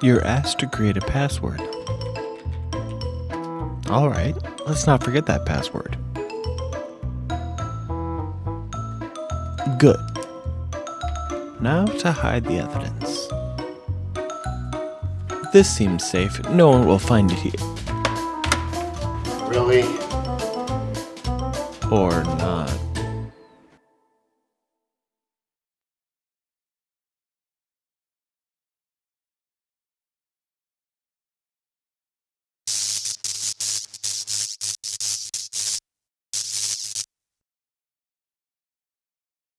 You're asked to create a password. Alright, let's not forget that password. Good. Now to hide the evidence. This seems safe. No one will find it here. Really? Or not.